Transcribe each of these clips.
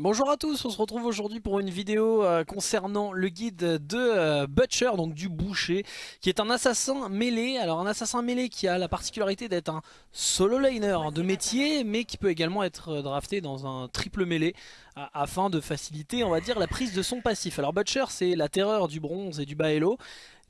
Et bonjour à tous, on se retrouve aujourd'hui pour une vidéo euh, concernant le guide de euh, Butcher, donc du boucher, qui est un assassin mêlé. Alors un assassin mêlé qui a la particularité d'être un solo laner de métier, mais qui peut également être euh, drafté dans un triple mêlé, afin de faciliter, on va dire, la prise de son passif. Alors Butcher, c'est la terreur du bronze et du bas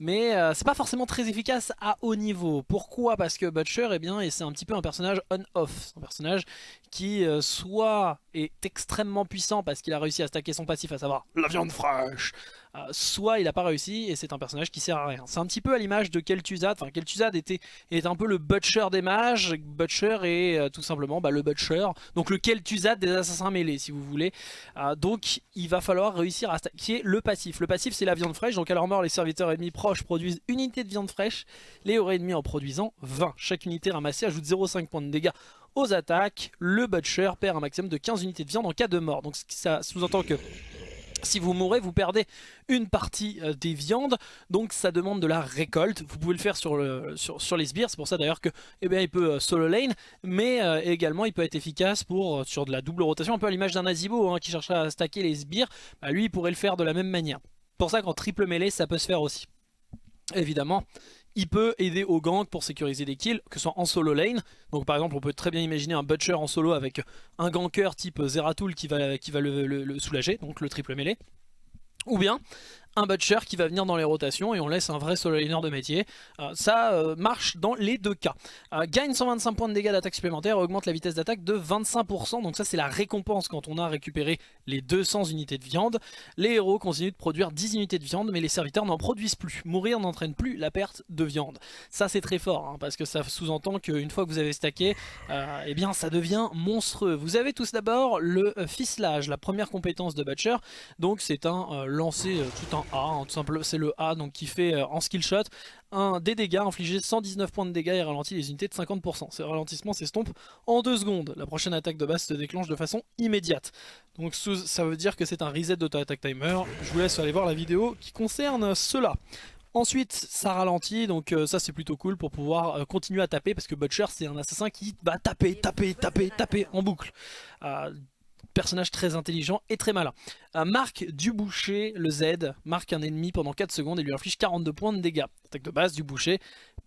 mais c'est pas forcément très efficace à haut niveau. Pourquoi? Parce que Butcher, eh bien, c'est un petit peu un personnage on-off, un personnage qui soit est extrêmement puissant parce qu'il a réussi à stacker son passif, à savoir la viande fraîche, euh, soit il n'a pas réussi et c'est un personnage qui sert à rien. C'est un petit peu à l'image de Kel'Thuzad, enfin Kel'Thuzad était, un peu le Butcher des mages, Butcher est euh, tout simplement bah, le Butcher, donc le Kel'Thuzad des assassins mêlés si vous voulez. Euh, donc il va falloir réussir à stacker le passif. Le passif c'est la viande fraîche, donc à leur mort les serviteurs ennemis proches produisent une unité de viande fraîche, les héros ennemis en produisant 20. Chaque unité ramassée ajoute 0,5 points de dégâts aux attaques, le Butcher perd un maximum de 15 unités de viande en cas de mort. Donc ça sous-entend que si vous mourrez, vous perdez une partie euh, des viandes, donc ça demande de la récolte. Vous pouvez le faire sur, le, sur, les sbires, c'est pour ça d'ailleurs que eh bien, il peut euh, solo lane, mais euh, également il peut être efficace pour sur de la double rotation, un peu à l'image d'un Azibo hein, qui cherche à stacker les sbires. Bah, lui il pourrait le faire de la même manière. pour ça qu'en triple mêlée ça peut se faire aussi. Évidemment, il peut aider au gank pour sécuriser des kills, que ce soit en solo lane. Donc par exemple, on peut très bien imaginer un Butcher en solo avec un ganker type Zeratul qui va, qui va le soulager, donc le triple mêlée. Ou bien un Butcher qui va venir dans les rotations et on laisse un vrai solo de métier. Euh, ça euh, marche dans les deux cas. Euh, gagne 125 points de dégâts d'attaque supplémentaire et augmente la vitesse d'attaque de 25%. Donc ça c'est la récompense quand on a récupéré les 200 unités de viande. Les héros continuent de produire 10 unités de viande mais les serviteurs n'en produisent plus. Mourir n'entraîne plus la perte de viande. Ça c'est très fort hein, parce que ça sous-entend qu'une fois que vous avez stacké, eh bien ça devient monstrueux. Vous avez tous d'abord le ficelage, la première compétence de Butcher. Donc c'est un lancer tout un a, c'est le A donc qui fait euh, en skill shot un, des dégâts infligés 119 points de dégâts et ralentit les unités de 50%. Ce ralentissement s'estompe en 2 secondes. La prochaine attaque de base se déclenche de façon immédiate. Donc ça veut dire que c'est un reset d'auto-attack timer. Je vous laisse aller voir la vidéo qui concerne cela. Ensuite ça ralentit donc euh, ça c'est plutôt cool pour pouvoir euh, continuer à taper parce que Butcher c'est un assassin qui va taper, taper, taper, taper en boucle personnage très intelligent et très malin. Euh, marque du boucher, le Z, marque un ennemi pendant 4 secondes et lui inflige 42 points de dégâts. Attaque de base du boucher,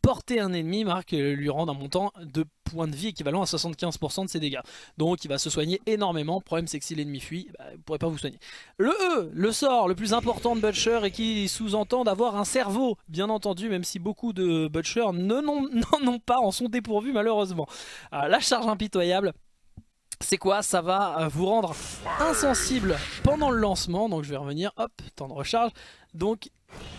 porter un ennemi marque euh, lui rend un montant de points de vie équivalent à 75% de ses dégâts. Donc il va se soigner énormément, le problème c'est que si l'ennemi fuit, bah, vous ne pourrez pas vous soigner. Le E, le sort le plus important de Butcher et qui sous-entend d'avoir un cerveau, bien entendu, même si beaucoup de Butcher n'en ont pas, en sont dépourvus malheureusement. Euh, la charge impitoyable, c'est quoi Ça va euh, vous rendre insensible pendant le lancement. Donc je vais revenir, hop, temps de recharge. Donc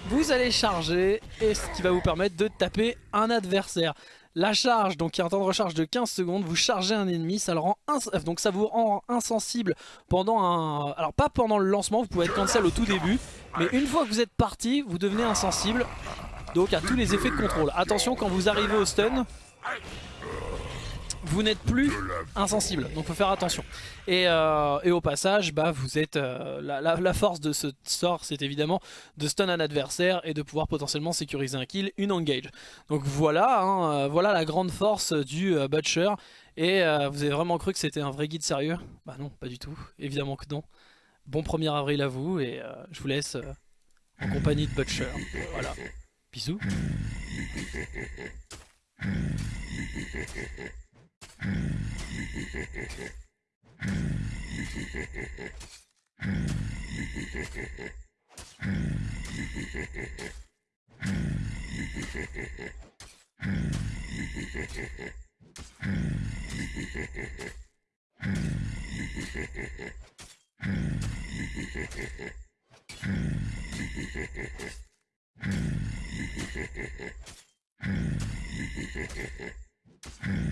vous allez charger et ce qui va vous permettre de taper un adversaire. La charge, donc il y a un temps de recharge de 15 secondes, vous chargez un ennemi, ça le rend donc ça vous rend insensible pendant un... Alors pas pendant le lancement, vous pouvez être cancel au tout début, mais une fois que vous êtes parti, vous devenez insensible, donc à tous les effets de contrôle. Attention quand vous arrivez au stun, vous n'êtes plus insensible, donc faut faire attention. Et, euh, au passage, bah, vous êtes euh, la, force de ce sort, c'est évidemment de stun un adversaire et de pouvoir potentiellement sécuriser un kill, une engage. Donc voilà, hein, euh, voilà la grande force du Butcher. Et vous avez vraiment cru que c'était un vrai guide sérieux? Bah non, pas du tout, évidemment que non. Bon 1er avril à vous et je vous laisse en compagnie de Butcher. Voilà, bisous. Heh heh heh. Il.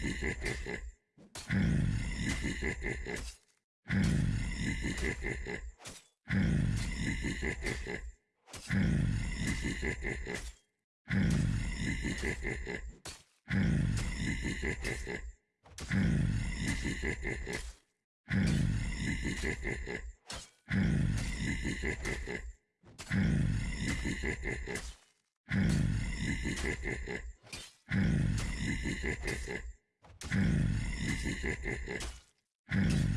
Hehehehe Hmm. Hmm.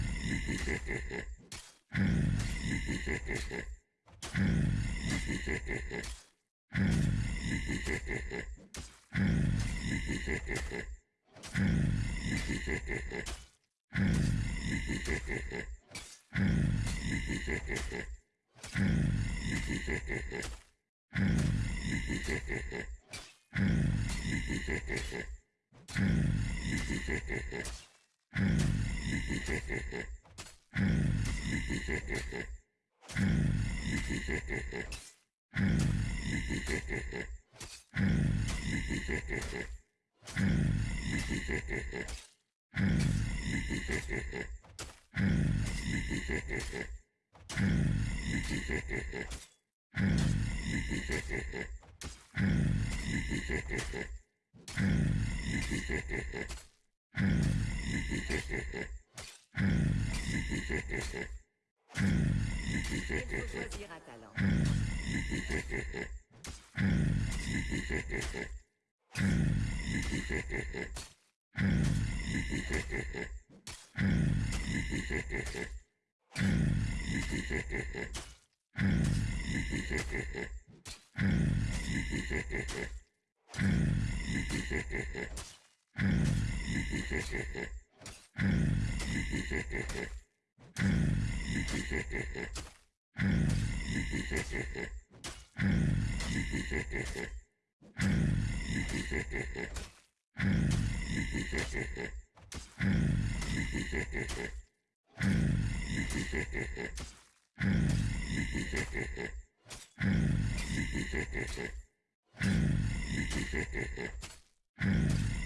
Mm-hmm. choisir un talent. Hmm.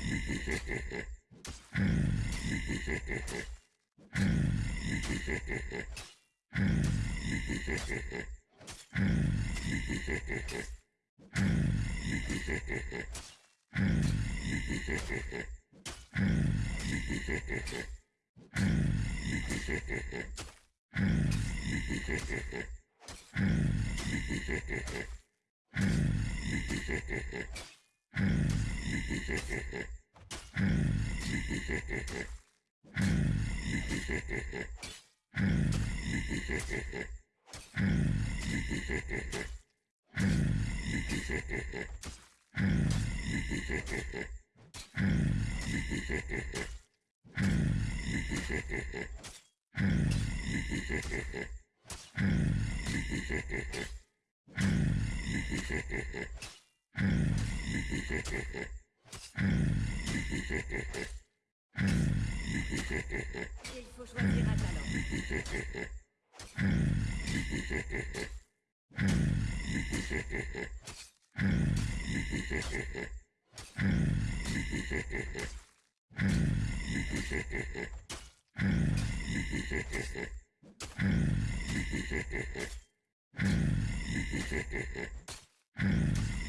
Hmm. Heh Et.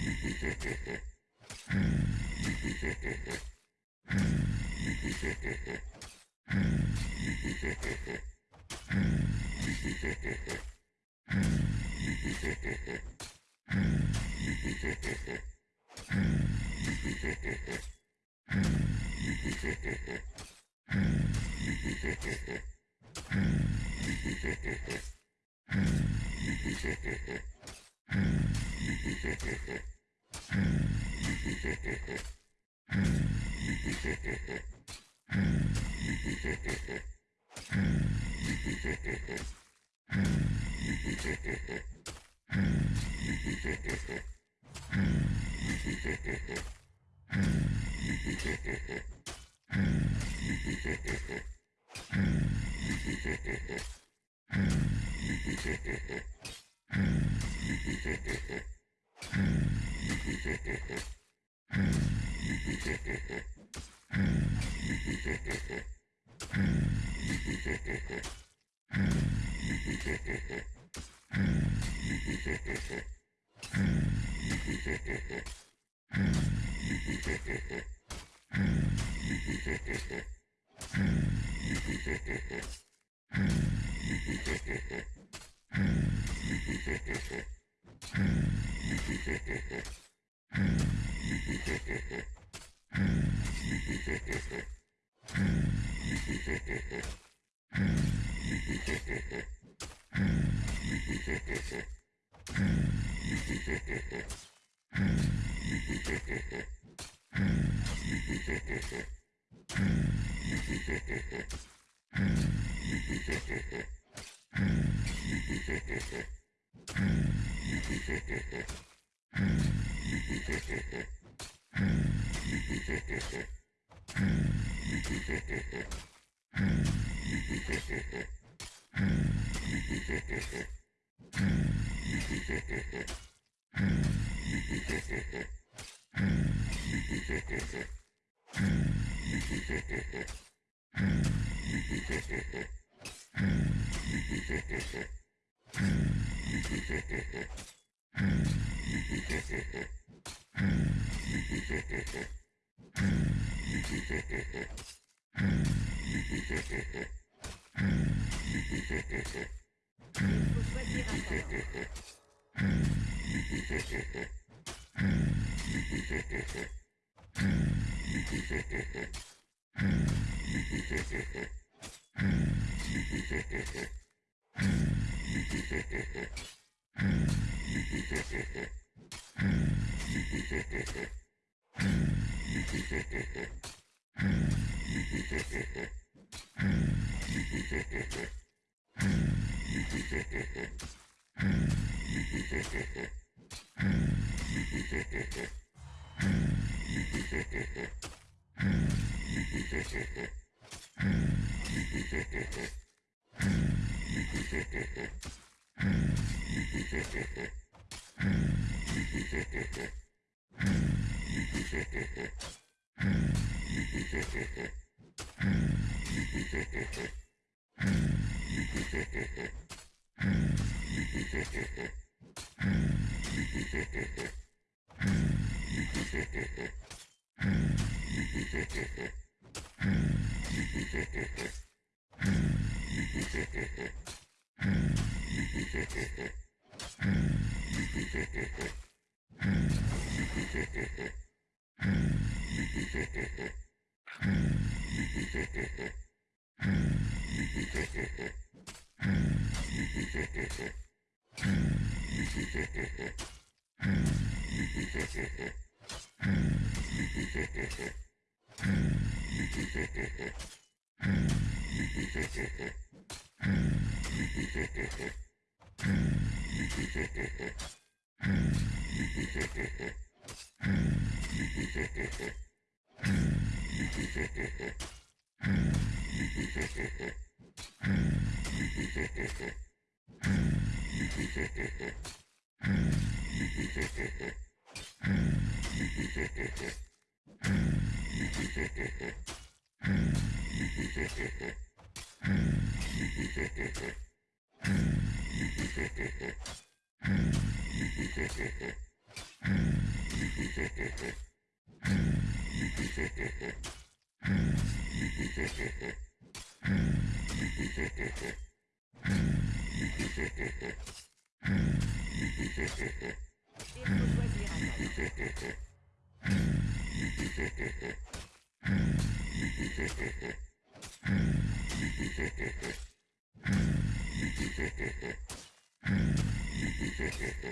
Hehehehe mm-hmm. Hmm. Hehehehe Hehehehe Hmm. Hehehehe Hmm. Hmm. Hmm. Hmm. Hehehehe Hehehehe. Hehehehe. Hehehehe. Hehehehe.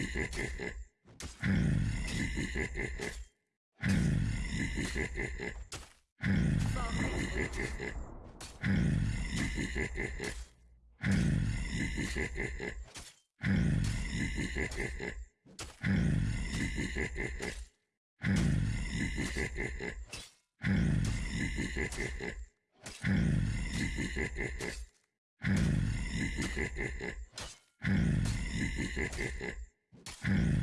Hehehehe mm-hmm. Hmm.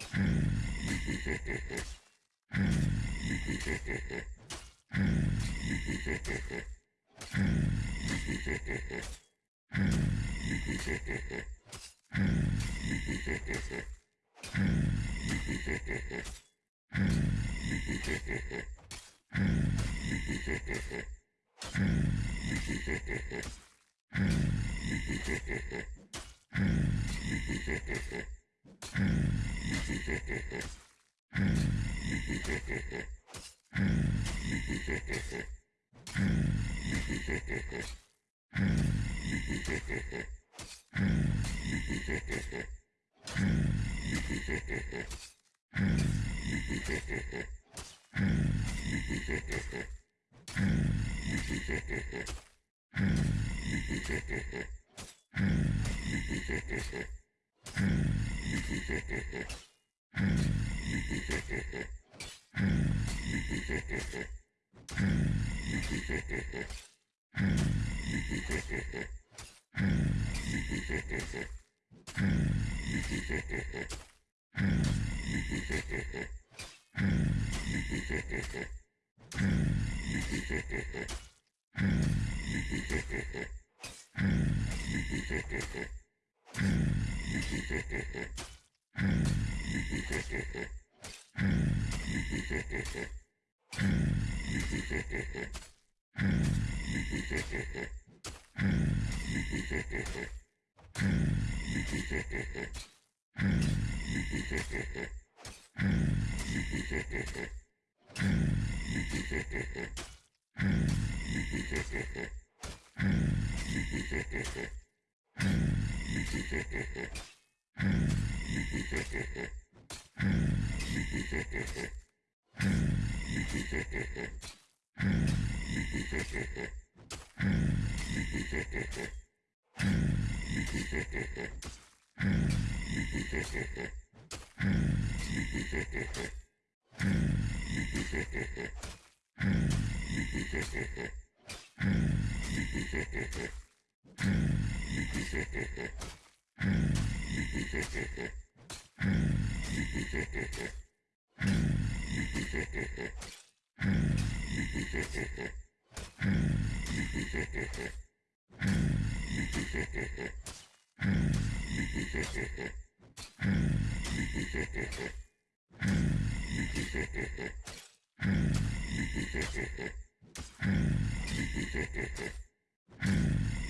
Mm-hmm. Hmm. Hehehehe mm-hmm. Hmm. Hmm. Hmm.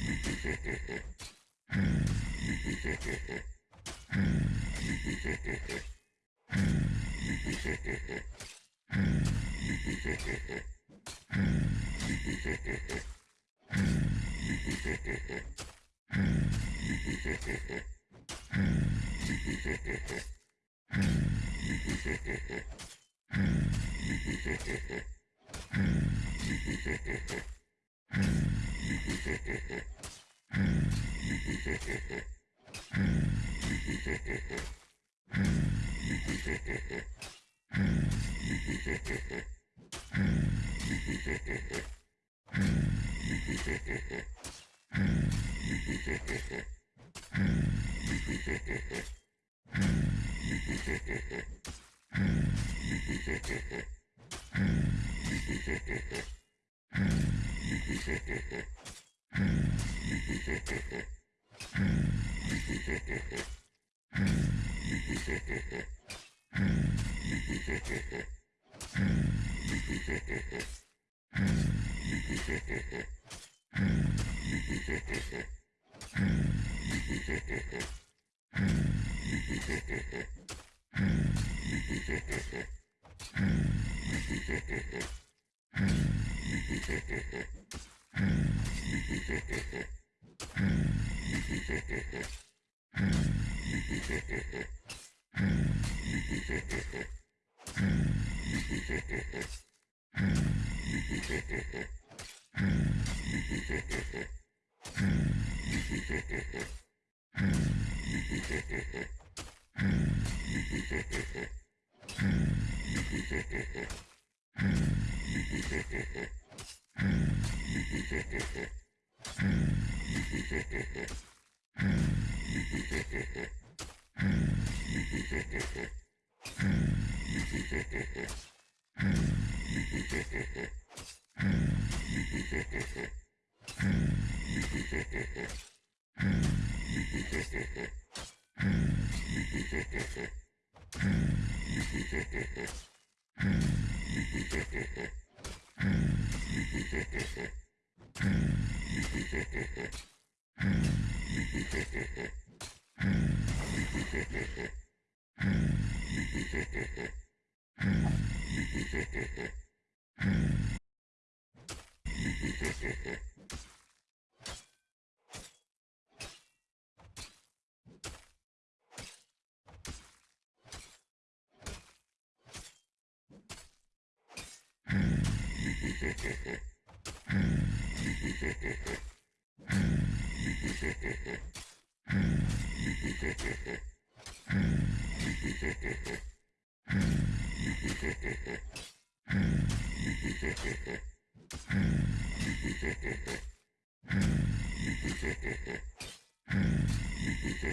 Hehehehe Hmm. Hmm. Heh heh heh.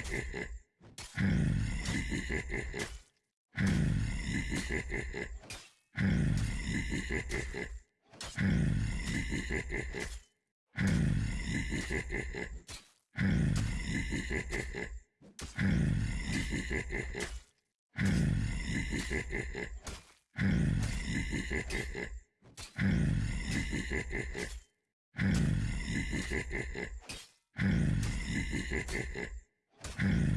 Hehehehe Hmm.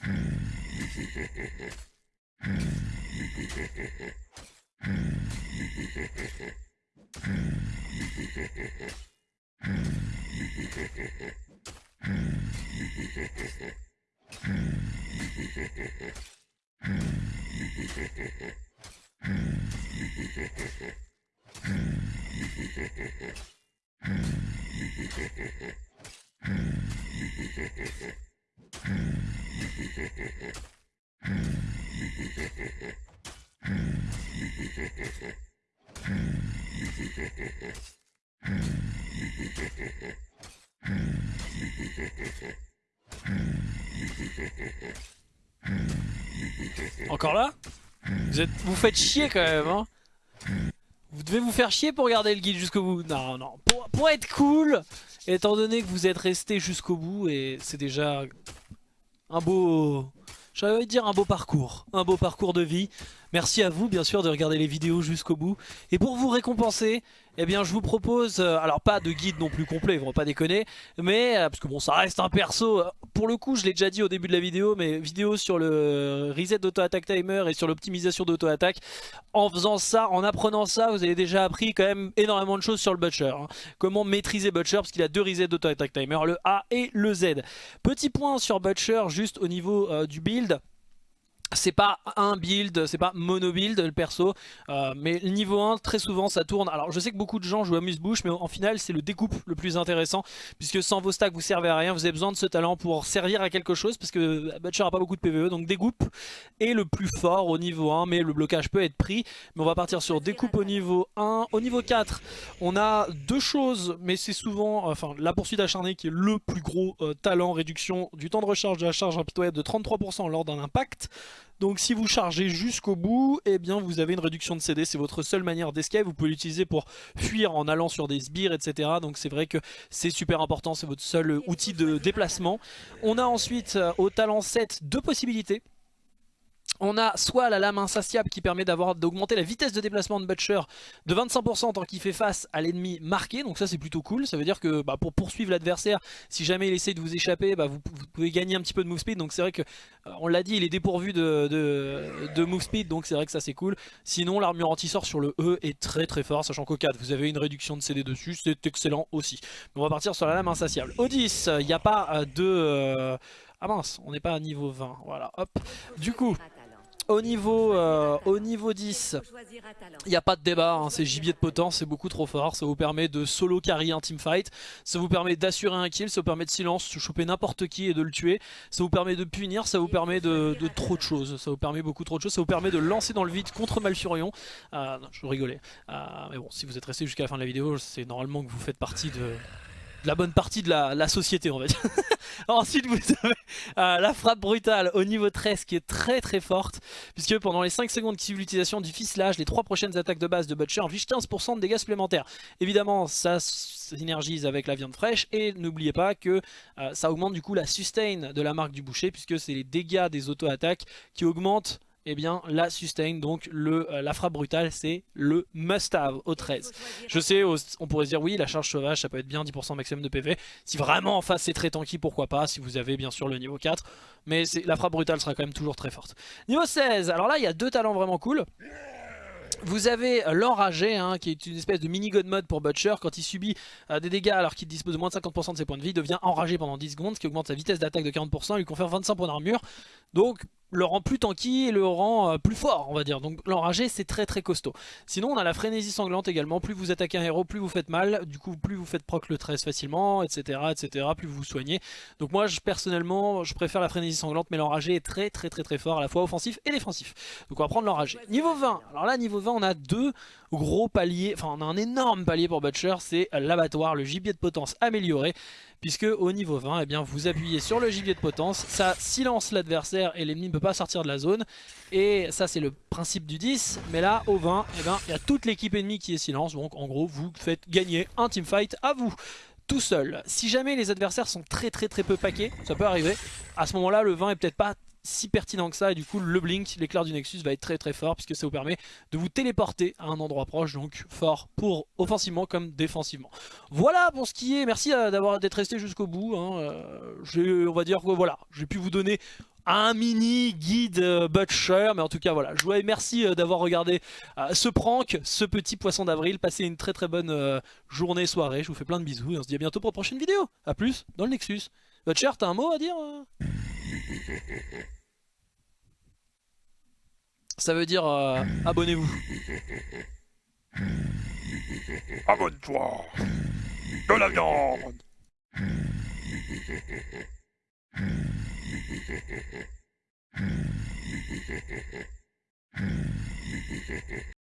Hmm. Encore là vous, êtes, vous faites chier quand même hein. Vous devez vous faire chier pour garder le guide jusqu'au bout. Non, non, pour, être cool Étant donné que vous êtes resté jusqu'au bout Et c'est déjà un beau... J'allais dire un beau parcours. Un beau parcours de vie Merci à vous bien sûr de regarder les vidéos jusqu'au bout. Et pour vous récompenser, eh bien je vous propose, euh, alors pas de guide non plus complet, ils vont pas déconner, mais euh, parce que bon ça reste un perso, euh, pour le coup je l'ai déjà dit au début de la vidéo, mais vidéo sur le reset d'auto-attack timer et sur l'optimisation d'auto-attack, en faisant ça, en apprenant ça, vous avez déjà appris quand même énormément de choses sur le Butcher. hein. Comment maîtriser Butcher, parce qu'il a deux resets d'auto-attack timer, le A et le Z. Petit point sur Butcher, juste au niveau du build. C'est pas un build, c'est pas mono build le perso, euh, mais le niveau 1 très souvent ça tourne. Alors je sais que beaucoup de gens jouent à Muse-Bouche, mais en final c'est le découpe le plus intéressant, puisque sans vos stacks vous servez à rien, vous avez besoin de ce talent pour servir à quelque chose, parce que Butcher a pas beaucoup de PvE, donc découpe est le plus fort au niveau 1, mais le blocage peut être pris. Mais on va partir sur découpe au niveau 1. Au niveau 4, on a deux choses, mais c'est souvent, enfin la poursuite acharnée qui est le plus gros euh, talent, réduction du temps de recharge de la charge impitoyable de 33% lors d'un impact. Donc si vous chargez jusqu'au bout, eh bien vous avez une réduction de CD, c'est votre seule manière d'escape, vous pouvez l'utiliser pour fuir en allant sur des sbires, etc. Donc c'est vrai que c'est super important, c'est votre seul outil de déplacement. On a ensuite euh, au talent 7 deux possibilités. On a soit la lame insatiable qui permet d'augmenter la vitesse de déplacement de Butcher de 25% tant qu'il fait face à l'ennemi marqué. Donc ça c'est plutôt cool. Ça veut dire que bah, pour poursuivre l'adversaire, si jamais il essaie de vous échapper, bah, vous, pouvez gagner un petit peu de move speed. Donc c'est vrai que, euh, on l'a dit, il est dépourvu de, move speed. Donc c'est vrai que ça c'est cool. Sinon l'armure anti-sort sur le E est très très fort. Sachant qu'au 4 vous avez une réduction de CD dessus. C'est excellent aussi. On va partir sur la lame insatiable. Au 10, il n'y a pas euh, de... euh, Ah mince, on n'est pas à niveau 20. Voilà, hop. Du coup... Au niveau, euh, au niveau 10, il n'y a pas de débat, hein, c'est gibier de potence, c'est beaucoup trop fort, ça vous permet de solo carry un teamfight, ça vous permet d'assurer un kill, ça vous permet de silence, de choper n'importe qui et de le tuer, ça vous permet de punir, ça vous permet de, trop de choses, ça vous permet beaucoup trop de choses, ça vous permet de lancer dans le vide contre Malfurion, euh, non je rigolais, euh, mais bon si vous êtes resté jusqu'à la fin de la vidéo, c'est normalement que vous faites partie de de la bonne partie de la, société va dire. Ensuite vous avez euh, la frappe brutale au niveau 13 qui est très très forte puisque pendant les 5 secondes qui suivent l'utilisation du ficelage, les 3 prochaines attaques de base de Butcher infligent 15% de dégâts supplémentaires. Évidemment ça synergise avec la viande fraîche et n'oubliez pas que euh, ça augmente du coup la sustain de la marque du boucher puisque c'est les dégâts des auto-attaques qui augmentent eh bien la sustain, donc le, euh, la frappe brutale c'est le must have au 13. Je sais, on pourrait se dire oui la charge sauvage ça peut être bien 10% maximum de PV, si vraiment en face c'est très tanky pourquoi pas, si vous avez bien sûr le niveau 4, mais la frappe brutale sera quand même toujours très forte. Niveau 16, alors là il y a deux talents vraiment cool. Vous avez l'enragé hein, qui est une espèce de mini god mode pour Butcher quand il subit euh, des dégâts alors qu'il dispose de moins de 50% de ses points de vie, devient enragé pendant 10 secondes ce qui augmente sa vitesse d'attaque de 40% et lui confère 25 points d'armure. Donc le rend plus tanky et le rend euh, plus fort on va dire. Donc l'enragé c'est très très costaud. Sinon on a la frénésie sanglante également. Plus vous attaquez un héros plus vous faites mal. Du coup plus vous faites proc le 13 facilement etc etc plus vous vous soignez. Donc moi je, personnellement je préfère la frénésie sanglante mais l'enragé est très très très très fort à la fois offensif et défensif. Donc on va prendre l'enragé. Niveau 20 alors là niveau 20 on a deux gros paliers. Enfin on a un énorme palier pour Butcher. C'est l'abattoir le gibier de potence amélioré puisque au niveau 20 eh bien, vous appuyez sur le gibier de potence, ça silence l'adversaire et l'ennemi ne peut pas sortir de la zone. Et ça c'est le principe du 10 mais là au 20 eh il y a toute l'équipe ennemie qui est silence. Donc en gros vous faites gagner un teamfight à vous tout seul. Si jamais les adversaires sont très très très peu paquets, ça peut arriver, à ce moment là le 20 est peut-être pas si pertinent que ça et du coup le blink, l'éclair du Nexus va être très très fort puisque ça vous permet de vous téléporter à un endroit proche donc fort pour offensivement comme défensivement. Voilà pour ce qui est, merci euh, d'avoir d'être resté jusqu'au bout, hein. euh, on va dire que voilà, j'ai pu vous donner un mini guide euh, Butcher mais en tout cas voilà je vous merci d'avoir regardé ce prank ce petit poisson d'avril passez une très très bonne journée soirée je vous fais plein de bisous et on se dit à bientôt pour une prochaine vidéo a plus dans le Nexus Butcher t'as un mot à dire Ça veut dire euh, abonnez-vous. Abonne-toi De la viande